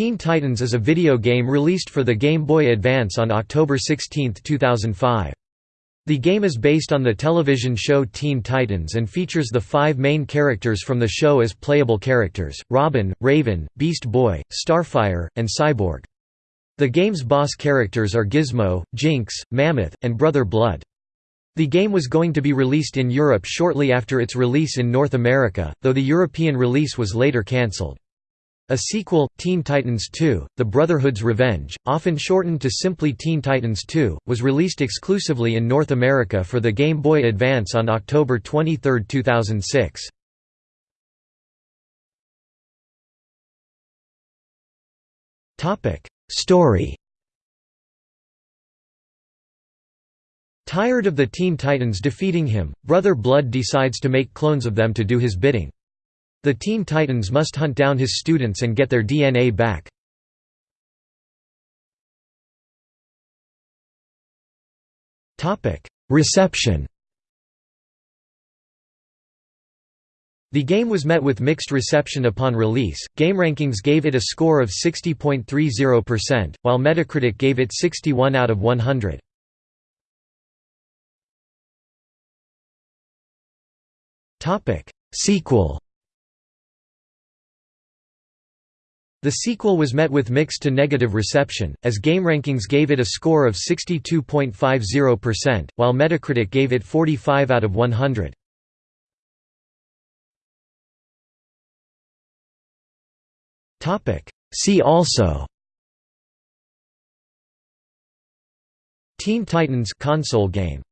Teen Titans is a video game released for the Game Boy Advance on October 16, 2005. The game is based on the television show Teen Titans and features the five main characters from the show as playable characters, Robin, Raven, Beast Boy, Starfire, and Cyborg. The game's boss characters are Gizmo, Jinx, Mammoth, and Brother Blood. The game was going to be released in Europe shortly after its release in North America, though the European release was later cancelled. A sequel, Teen Titans 2, The Brotherhood's Revenge, often shortened to simply Teen Titans 2, was released exclusively in North America for the Game Boy Advance on October 23, 2006. Story Tired of the Teen Titans defeating him, Brother Blood decides to make clones of them to do his bidding. The Teen Titans must hunt down his students and get their DNA back. Reception The game was met with mixed reception upon release. GameRankings gave it a score of 60.30%, while Metacritic gave it 61 out of 100. Topic: Sequel The sequel was met with mixed to negative reception, as GameRankings gave it a score of 62.50%, while Metacritic gave it 45 out of 100. See also. Teen Titans console game